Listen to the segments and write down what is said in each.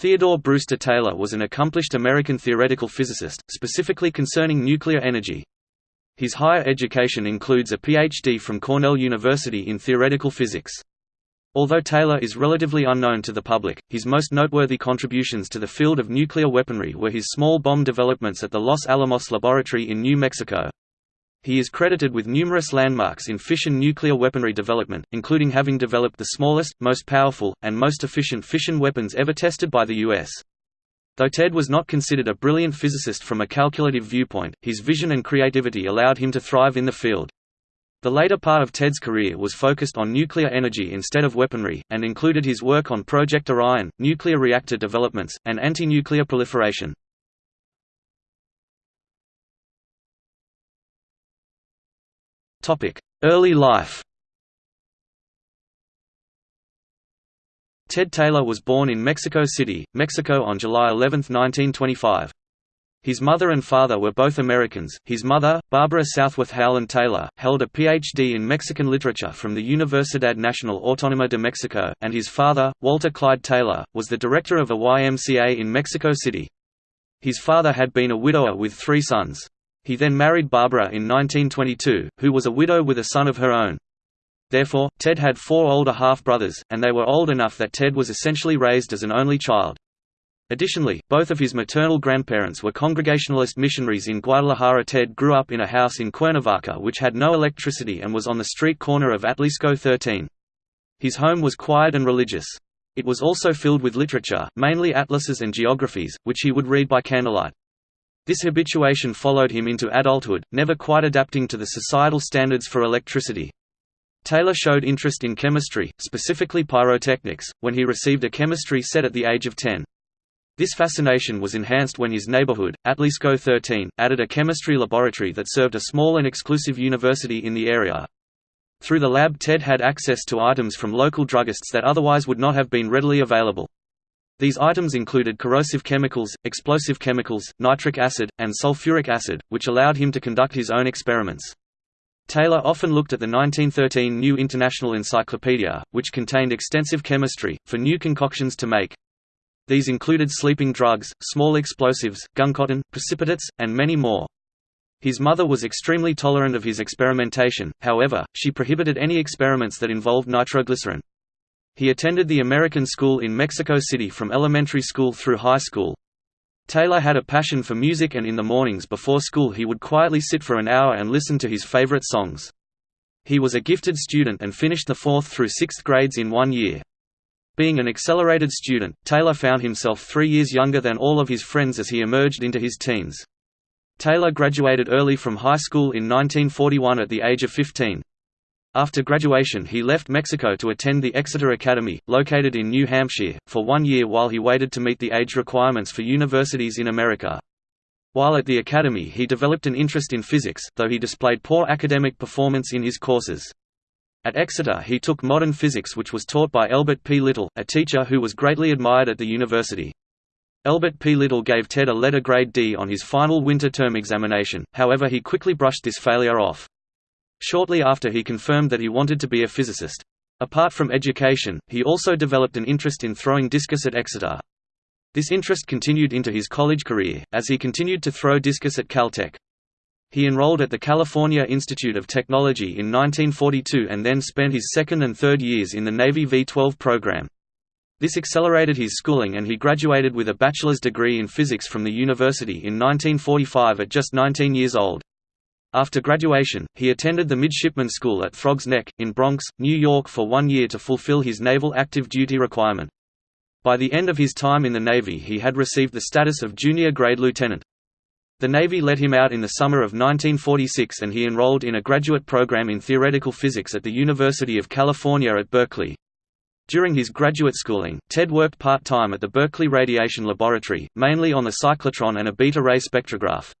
Theodore Brewster Taylor was an accomplished American theoretical physicist, specifically concerning nuclear energy. His higher education includes a Ph.D. from Cornell University in theoretical physics. Although Taylor is relatively unknown to the public, his most noteworthy contributions to the field of nuclear weaponry were his small bomb developments at the Los Alamos Laboratory in New Mexico. He is credited with numerous landmarks in fission nuclear weaponry development, including having developed the smallest, most powerful, and most efficient fission weapons ever tested by the U.S. Though Ted was not considered a brilliant physicist from a calculative viewpoint, his vision and creativity allowed him to thrive in the field. The later part of Ted's career was focused on nuclear energy instead of weaponry, and included his work on Project Orion, nuclear reactor developments, and anti-nuclear proliferation. Early life Ted Taylor was born in Mexico City, Mexico on July 11, 1925. His mother and father were both Americans. His mother, Barbara Southworth Howland Taylor, held a Ph.D. in Mexican literature from the Universidad Nacional Autónoma de Mexico, and his father, Walter Clyde Taylor, was the director of a YMCA in Mexico City. His father had been a widower with three sons. He then married Barbara in 1922, who was a widow with a son of her own. Therefore, Ted had four older half-brothers, and they were old enough that Ted was essentially raised as an only child. Additionally, both of his maternal grandparents were Congregationalist missionaries in Guadalajara. Ted grew up in a house in Cuernavaca which had no electricity and was on the street corner of Atlixco 13. His home was quiet and religious. It was also filled with literature, mainly atlases and geographies, which he would read by candlelight. This habituation followed him into adulthood, never quite adapting to the societal standards for electricity. Taylor showed interest in chemistry, specifically pyrotechnics, when he received a chemistry set at the age of 10. This fascination was enhanced when his neighborhood, Atlixco 13, added a chemistry laboratory that served a small and exclusive university in the area. Through the lab Ted had access to items from local druggists that otherwise would not have been readily available. These items included corrosive chemicals, explosive chemicals, nitric acid, and sulfuric acid, which allowed him to conduct his own experiments. Taylor often looked at the 1913 New International Encyclopedia, which contained extensive chemistry, for new concoctions to make. These included sleeping drugs, small explosives, guncotton, precipitates, and many more. His mother was extremely tolerant of his experimentation, however, she prohibited any experiments that involved nitroglycerin. He attended the American School in Mexico City from elementary school through high school. Taylor had a passion for music and in the mornings before school he would quietly sit for an hour and listen to his favorite songs. He was a gifted student and finished the fourth through sixth grades in one year. Being an accelerated student, Taylor found himself three years younger than all of his friends as he emerged into his teens. Taylor graduated early from high school in 1941 at the age of 15. After graduation he left Mexico to attend the Exeter Academy, located in New Hampshire, for one year while he waited to meet the age requirements for universities in America. While at the academy he developed an interest in physics, though he displayed poor academic performance in his courses. At Exeter he took modern physics which was taught by Elbert P. Little, a teacher who was greatly admired at the university. Elbert P. Little gave Ted a letter grade D on his final winter term examination, however he quickly brushed this failure off. Shortly after he confirmed that he wanted to be a physicist. Apart from education, he also developed an interest in throwing discus at Exeter. This interest continued into his college career, as he continued to throw discus at Caltech. He enrolled at the California Institute of Technology in 1942 and then spent his second and third years in the Navy V-12 program. This accelerated his schooling and he graduated with a bachelor's degree in physics from the university in 1945 at just 19 years old. After graduation, he attended the Midshipman School at Throgs Neck, in Bronx, New York for one year to fulfill his naval active duty requirement. By the end of his time in the Navy he had received the status of junior grade lieutenant. The Navy let him out in the summer of 1946 and he enrolled in a graduate program in theoretical physics at the University of California at Berkeley. During his graduate schooling, Ted worked part-time at the Berkeley Radiation Laboratory, mainly on the cyclotron and a beta-ray spectrograph.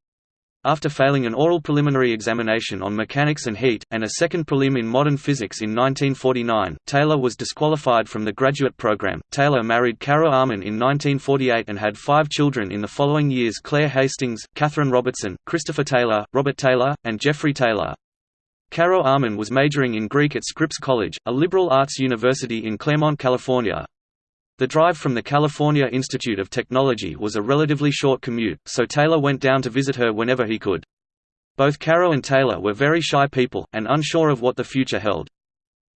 After failing an oral preliminary examination on mechanics and heat, and a second prelim in modern physics in 1949, Taylor was disqualified from the graduate program. Taylor married Caro Arnim in 1948 and had five children in the following years Claire Hastings, Catherine Robertson, Christopher Taylor, Robert Taylor, and Jeffrey Taylor. Caro Arnim was majoring in Greek at Scripps College, a liberal arts university in Claremont, California. The drive from the California Institute of Technology was a relatively short commute, so Taylor went down to visit her whenever he could. Both Caro and Taylor were very shy people, and unsure of what the future held.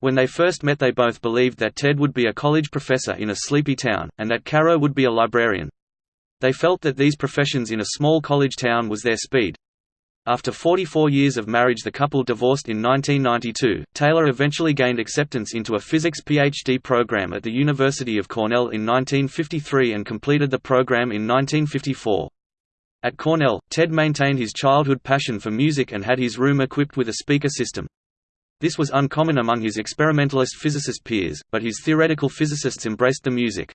When they first met they both believed that Ted would be a college professor in a sleepy town, and that Caro would be a librarian. They felt that these professions in a small college town was their speed. After 44 years of marriage the couple divorced in 1992. Taylor eventually gained acceptance into a physics PhD program at the University of Cornell in 1953 and completed the program in 1954. At Cornell, Ted maintained his childhood passion for music and had his room equipped with a speaker system. This was uncommon among his experimentalist physicist peers, but his theoretical physicists embraced the music.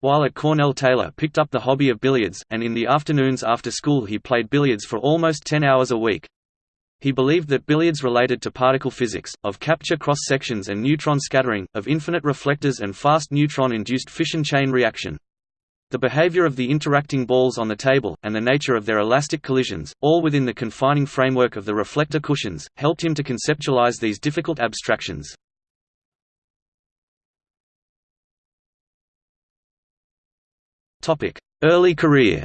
While at Cornell Taylor picked up the hobby of billiards, and in the afternoons after school he played billiards for almost 10 hours a week. He believed that billiards related to particle physics, of capture cross-sections and neutron scattering, of infinite reflectors and fast neutron-induced fission chain reaction. The behavior of the interacting balls on the table, and the nature of their elastic collisions, all within the confining framework of the reflector cushions, helped him to conceptualize these difficult abstractions. Early career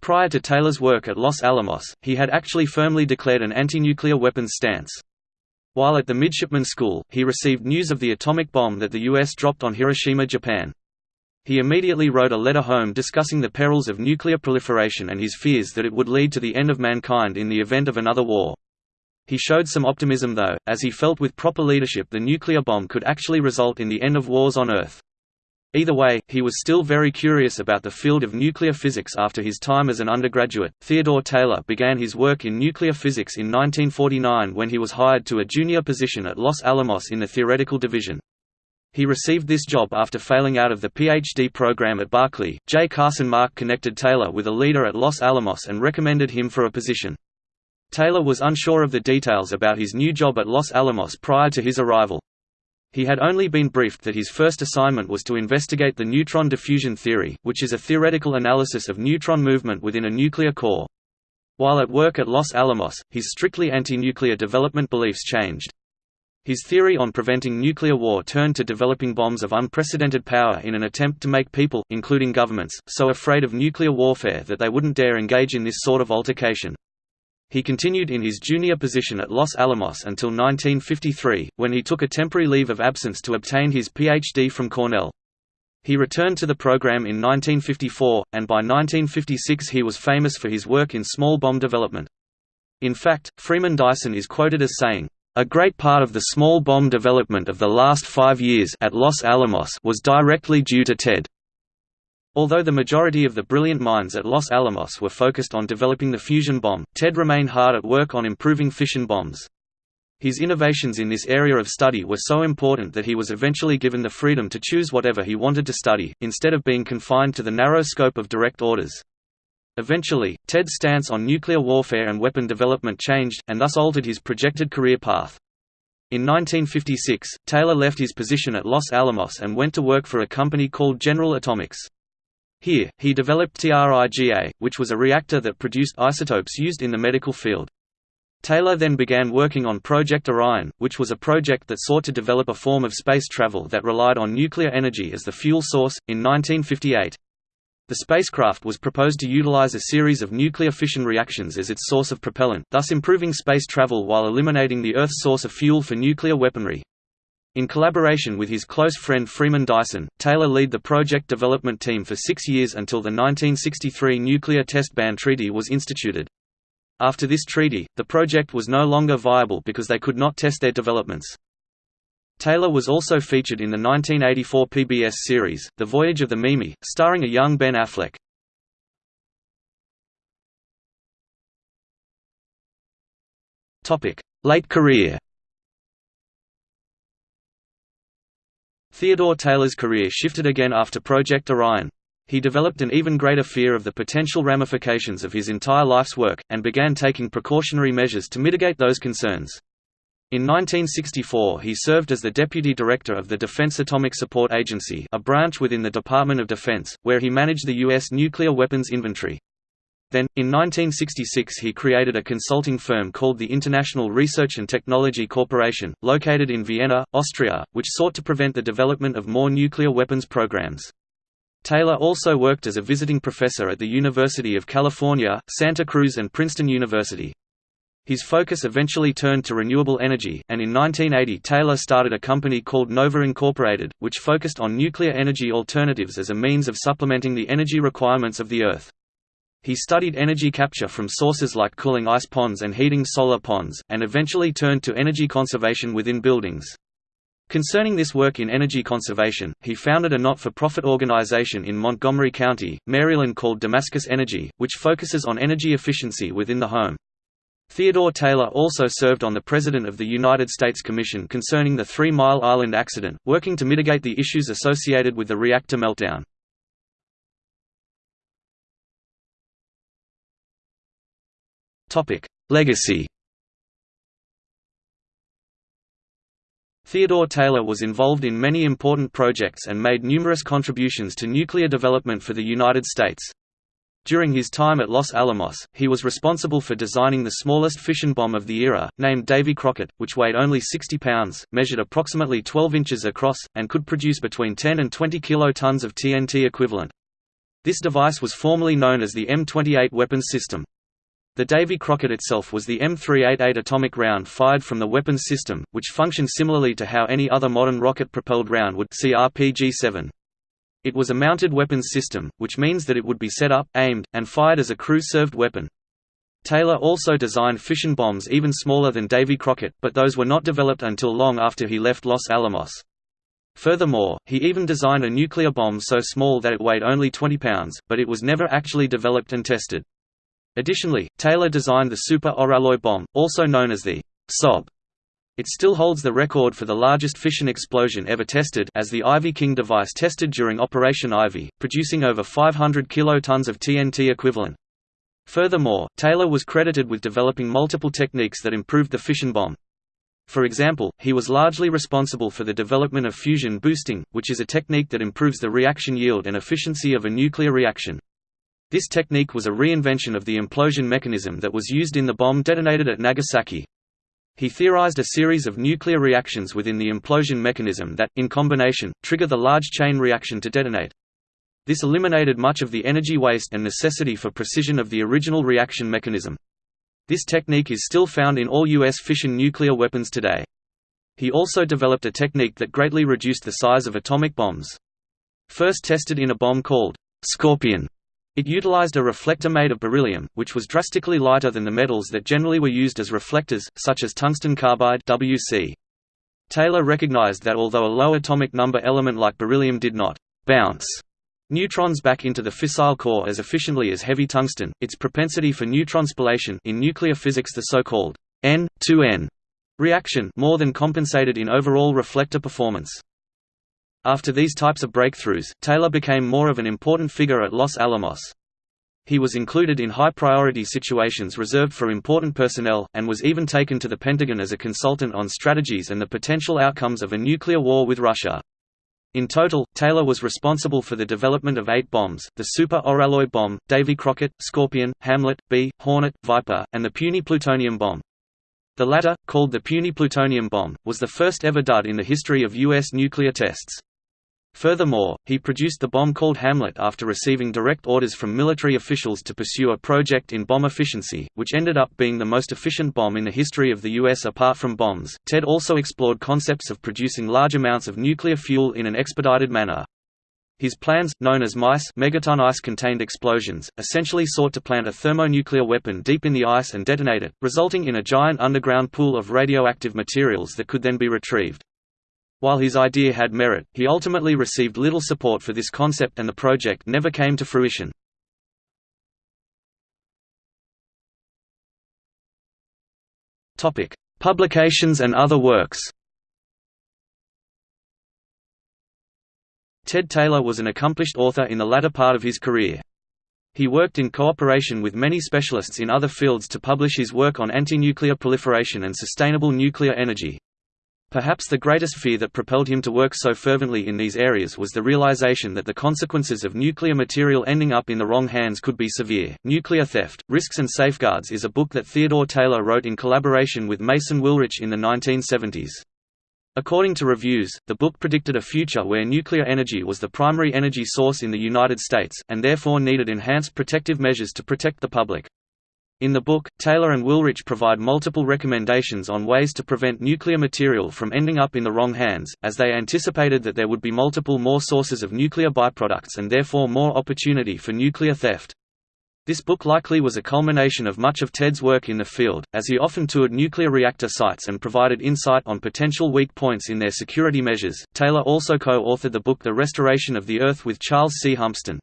Prior to Taylor's work at Los Alamos, he had actually firmly declared an anti-nuclear weapons stance. While at the midshipman school, he received news of the atomic bomb that the U.S. dropped on Hiroshima, Japan. He immediately wrote a letter home discussing the perils of nuclear proliferation and his fears that it would lead to the end of mankind in the event of another war. He showed some optimism though, as he felt with proper leadership the nuclear bomb could actually result in the end of wars on Earth. Either way, he was still very curious about the field of nuclear physics after his time as an undergraduate. Theodore Taylor began his work in nuclear physics in 1949 when he was hired to a junior position at Los Alamos in the theoretical division. He received this job after failing out of the PhD program at Berkeley. J. Carson Mark connected Taylor with a leader at Los Alamos and recommended him for a position. Taylor was unsure of the details about his new job at Los Alamos prior to his arrival. He had only been briefed that his first assignment was to investigate the neutron diffusion theory, which is a theoretical analysis of neutron movement within a nuclear core. While at work at Los Alamos, his strictly anti-nuclear development beliefs changed. His theory on preventing nuclear war turned to developing bombs of unprecedented power in an attempt to make people, including governments, so afraid of nuclear warfare that they wouldn't dare engage in this sort of altercation. He continued in his junior position at Los Alamos until 1953, when he took a temporary leave of absence to obtain his Ph.D. from Cornell. He returned to the program in 1954, and by 1956 he was famous for his work in small bomb development. In fact, Freeman Dyson is quoted as saying, "...a great part of the small bomb development of the last five years at Los Alamos was directly due to TED." Although the majority of the brilliant minds at Los Alamos were focused on developing the fusion bomb, Ted remained hard at work on improving fission bombs. His innovations in this area of study were so important that he was eventually given the freedom to choose whatever he wanted to study, instead of being confined to the narrow scope of direct orders. Eventually, Ted's stance on nuclear warfare and weapon development changed, and thus altered his projected career path. In 1956, Taylor left his position at Los Alamos and went to work for a company called General Atomics. Here, he developed TRIGA, which was a reactor that produced isotopes used in the medical field. Taylor then began working on Project Orion, which was a project that sought to develop a form of space travel that relied on nuclear energy as the fuel source. In 1958, the spacecraft was proposed to utilize a series of nuclear fission reactions as its source of propellant, thus improving space travel while eliminating the Earth's source of fuel for nuclear weaponry. In collaboration with his close friend Freeman Dyson, Taylor led the project development team for six years until the 1963 Nuclear Test Ban Treaty was instituted. After this treaty, the project was no longer viable because they could not test their developments. Taylor was also featured in the 1984 PBS series, The Voyage of the Mimi, starring a young Ben Affleck. Late career Theodore Taylor's career shifted again after Project Orion. He developed an even greater fear of the potential ramifications of his entire life's work, and began taking precautionary measures to mitigate those concerns. In 1964 he served as the deputy director of the Defense Atomic Support Agency a branch within the Department of Defense, where he managed the U.S. nuclear weapons inventory. Then, in 1966 he created a consulting firm called the International Research and Technology Corporation, located in Vienna, Austria, which sought to prevent the development of more nuclear weapons programs. Taylor also worked as a visiting professor at the University of California, Santa Cruz and Princeton University. His focus eventually turned to renewable energy, and in 1980 Taylor started a company called Nova Incorporated, which focused on nuclear energy alternatives as a means of supplementing the energy requirements of the Earth. He studied energy capture from sources like cooling ice ponds and heating solar ponds, and eventually turned to energy conservation within buildings. Concerning this work in energy conservation, he founded a not-for-profit organization in Montgomery County, Maryland called Damascus Energy, which focuses on energy efficiency within the home. Theodore Taylor also served on the President of the United States Commission concerning the Three Mile Island accident, working to mitigate the issues associated with the reactor meltdown. Legacy Theodore Taylor was involved in many important projects and made numerous contributions to nuclear development for the United States. During his time at Los Alamos, he was responsible for designing the smallest fission bomb of the era, named Davy Crockett, which weighed only 60 pounds, measured approximately 12 inches across, and could produce between 10 and 20 kilotons of TNT equivalent. This device was formerly known as the M28 weapons system. The Davy Crockett itself was the M388 atomic round fired from the weapons system, which functioned similarly to how any other modern rocket-propelled round would see RPG-7. It was a mounted weapons system, which means that it would be set up, aimed, and fired as a crew-served weapon. Taylor also designed fission bombs even smaller than Davy Crockett, but those were not developed until long after he left Los Alamos. Furthermore, he even designed a nuclear bomb so small that it weighed only 20 pounds, but it was never actually developed and tested. Additionally, Taylor designed the Super Oralloy bomb, also known as the SOB. It still holds the record for the largest fission explosion ever tested as the Ivy King device tested during Operation Ivy, producing over 500 kilotons of TNT equivalent. Furthermore, Taylor was credited with developing multiple techniques that improved the fission bomb. For example, he was largely responsible for the development of fusion boosting, which is a technique that improves the reaction yield and efficiency of a nuclear reaction. This technique was a reinvention of the implosion mechanism that was used in the bomb detonated at Nagasaki. He theorized a series of nuclear reactions within the implosion mechanism that, in combination, trigger the large chain reaction to detonate. This eliminated much of the energy waste and necessity for precision of the original reaction mechanism. This technique is still found in all U.S. fission nuclear weapons today. He also developed a technique that greatly reduced the size of atomic bombs. First tested in a bomb called Scorpion, it utilized a reflector made of beryllium, which was drastically lighter than the metals that generally were used as reflectors, such as tungsten carbide WC. Taylor recognized that although a low atomic number element like beryllium did not «bounce» neutrons back into the fissile core as efficiently as heavy tungsten, its propensity for neutron spallation in nuclear physics the so-called N-2N reaction more than compensated in overall reflector performance. After these types of breakthroughs, Taylor became more of an important figure at Los Alamos. He was included in high-priority situations reserved for important personnel, and was even taken to the Pentagon as a consultant on strategies and the potential outcomes of a nuclear war with Russia. In total, Taylor was responsible for the development of eight bombs, the Super Oralloy bomb, Davy Crockett, Scorpion, Hamlet, B, Hornet, Viper, and the puny plutonium bomb. The latter, called the puny plutonium bomb, was the first ever dud in the history of U.S. nuclear tests. Furthermore, he produced the bomb called Hamlet after receiving direct orders from military officials to pursue a project in bomb efficiency, which ended up being the most efficient bomb in the history of the U.S. apart from bombs. TED also explored concepts of producing large amounts of nuclear fuel in an expedited manner. His plans, known as MICE megaton ice-contained explosions, essentially sought to plant a thermonuclear weapon deep in the ice and detonate it, resulting in a giant underground pool of radioactive materials that could then be retrieved. While his idea had merit, he ultimately received little support for this concept and the project never came to fruition. Publications and other works Ted Taylor was an accomplished author in the latter part of his career. He worked in cooperation with many specialists in other fields to publish his work on anti-nuclear proliferation and sustainable nuclear energy. Perhaps the greatest fear that propelled him to work so fervently in these areas was the realization that the consequences of nuclear material ending up in the wrong hands could be severe. Nuclear Theft, Risks and Safeguards is a book that Theodore Taylor wrote in collaboration with Mason Willrich in the 1970s. According to reviews, the book predicted a future where nuclear energy was the primary energy source in the United States, and therefore needed enhanced protective measures to protect the public. In the book, Taylor and Willrich provide multiple recommendations on ways to prevent nuclear material from ending up in the wrong hands, as they anticipated that there would be multiple more sources of nuclear byproducts and therefore more opportunity for nuclear theft. This book likely was a culmination of much of Ted's work in the field, as he often toured nuclear reactor sites and provided insight on potential weak points in their security measures. Taylor also co authored the book The Restoration of the Earth with Charles C. Humpstone.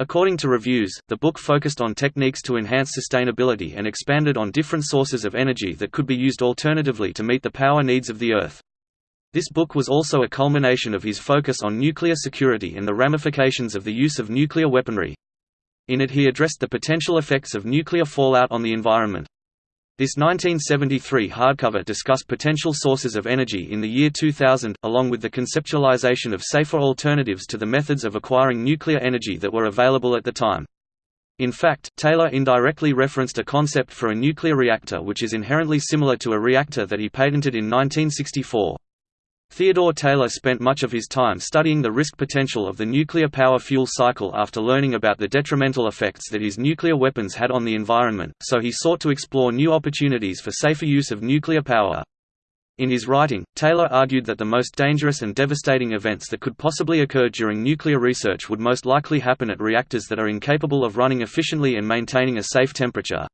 According to reviews, the book focused on techniques to enhance sustainability and expanded on different sources of energy that could be used alternatively to meet the power needs of the Earth. This book was also a culmination of his focus on nuclear security and the ramifications of the use of nuclear weaponry. In it he addressed the potential effects of nuclear fallout on the environment. This 1973 hardcover discussed potential sources of energy in the year 2000, along with the conceptualization of safer alternatives to the methods of acquiring nuclear energy that were available at the time. In fact, Taylor indirectly referenced a concept for a nuclear reactor which is inherently similar to a reactor that he patented in 1964. Theodore Taylor spent much of his time studying the risk potential of the nuclear power fuel cycle after learning about the detrimental effects that his nuclear weapons had on the environment, so he sought to explore new opportunities for safer use of nuclear power. In his writing, Taylor argued that the most dangerous and devastating events that could possibly occur during nuclear research would most likely happen at reactors that are incapable of running efficiently and maintaining a safe temperature.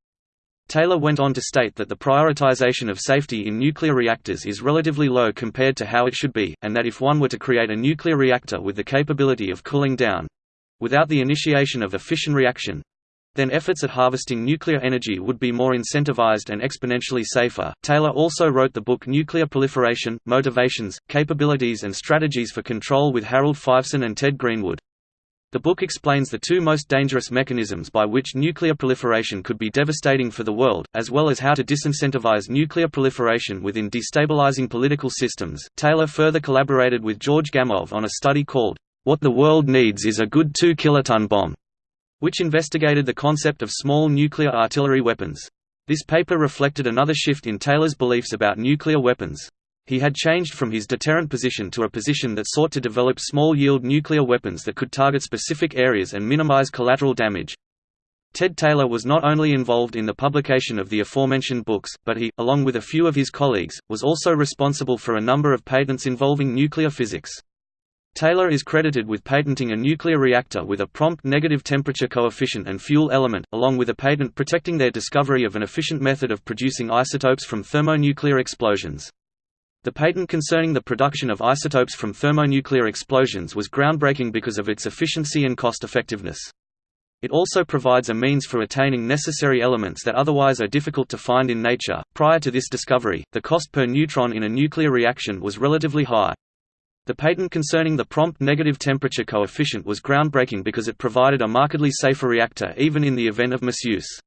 Taylor went on to state that the prioritization of safety in nuclear reactors is relatively low compared to how it should be, and that if one were to create a nuclear reactor with the capability of cooling down—without the initiation of a fission reaction, then efforts at harvesting nuclear energy would be more incentivized and exponentially safer. Taylor also wrote the book Nuclear Proliferation Motivations, Capabilities and Strategies for Control with Harold Feiveson and Ted Greenwood. The book explains the two most dangerous mechanisms by which nuclear proliferation could be devastating for the world, as well as how to disincentivize nuclear proliferation within destabilizing political systems. Taylor further collaborated with George Gamow on a study called, What the World Needs is a Good 2 Kiloton Bomb, which investigated the concept of small nuclear artillery weapons. This paper reflected another shift in Taylor's beliefs about nuclear weapons. He had changed from his deterrent position to a position that sought to develop small-yield nuclear weapons that could target specific areas and minimize collateral damage. Ted Taylor was not only involved in the publication of the aforementioned books, but he, along with a few of his colleagues, was also responsible for a number of patents involving nuclear physics. Taylor is credited with patenting a nuclear reactor with a prompt negative temperature coefficient and fuel element, along with a patent protecting their discovery of an efficient method of producing isotopes from thermonuclear explosions. The patent concerning the production of isotopes from thermonuclear explosions was groundbreaking because of its efficiency and cost-effectiveness. It also provides a means for attaining necessary elements that otherwise are difficult to find in nature. Prior to this discovery, the cost per neutron in a nuclear reaction was relatively high. The patent concerning the prompt negative temperature coefficient was groundbreaking because it provided a markedly safer reactor even in the event of misuse.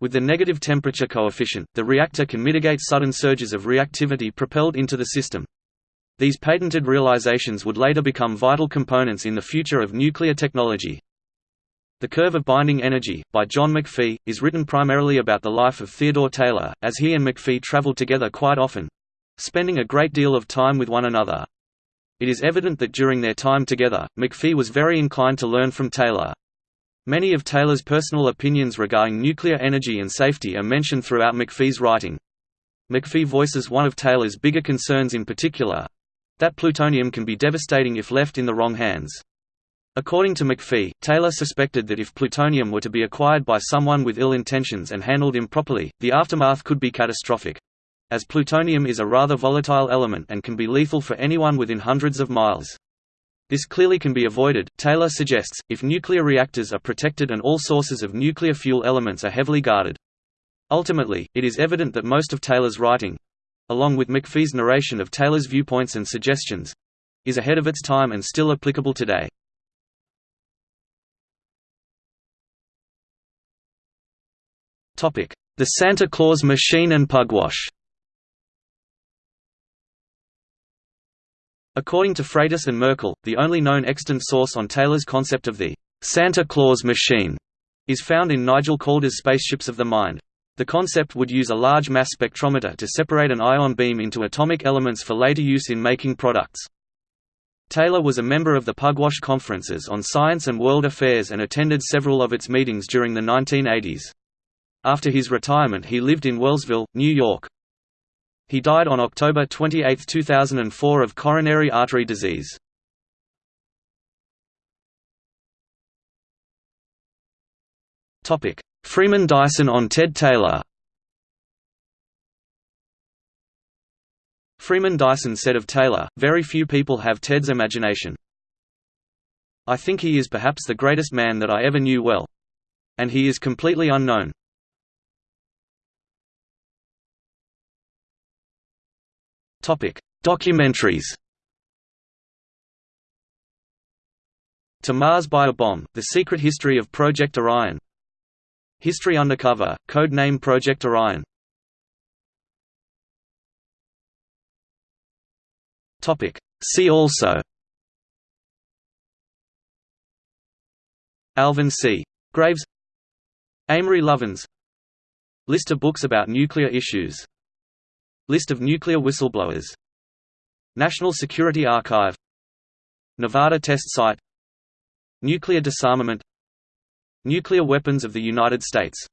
With the negative temperature coefficient, the reactor can mitigate sudden surges of reactivity propelled into the system. These patented realizations would later become vital components in the future of nuclear technology. The Curve of Binding Energy, by John McPhee, is written primarily about the life of Theodore Taylor, as he and McPhee traveled together quite often—spending a great deal of time with one another. It is evident that during their time together, McPhee was very inclined to learn from Taylor. Many of Taylor's personal opinions regarding nuclear energy and safety are mentioned throughout McPhee's writing. McPhee voices one of Taylor's bigger concerns in particular—that plutonium can be devastating if left in the wrong hands. According to McPhee, Taylor suspected that if plutonium were to be acquired by someone with ill intentions and handled improperly, the aftermath could be catastrophic. As plutonium is a rather volatile element and can be lethal for anyone within hundreds of miles. This clearly can be avoided, Taylor suggests, if nuclear reactors are protected and all sources of nuclear fuel elements are heavily guarded. Ultimately, it is evident that most of Taylor's writing—along with McPhee's narration of Taylor's viewpoints and suggestions—is ahead of its time and still applicable today. The Santa Claus machine and pugwash According to Freitas and Merkle, the only known extant source on Taylor's concept of the Santa Claus machine is found in Nigel Calder's Spaceships of the Mind. The concept would use a large mass spectrometer to separate an ion beam into atomic elements for later use in making products. Taylor was a member of the Pugwash conferences on science and world affairs and attended several of its meetings during the 1980s. After his retirement he lived in Wellsville, New York. He died on October 28, 2004 of coronary artery disease. Freeman Dyson on Ted Taylor Freeman Dyson said of Taylor, very few people have Ted's imagination. I think he is perhaps the greatest man that I ever knew well. And he is completely unknown. Documentaries. To Mars by a Bomb, The Secret History of Project Orion. History Undercover, code name Project Orion. Topic: See also. Alvin C. Graves. Amory Lovins. List of books about nuclear issues List of nuclear whistleblowers. National Security Archive. Nevada Test Site. Nuclear disarmament. Nuclear weapons of the United States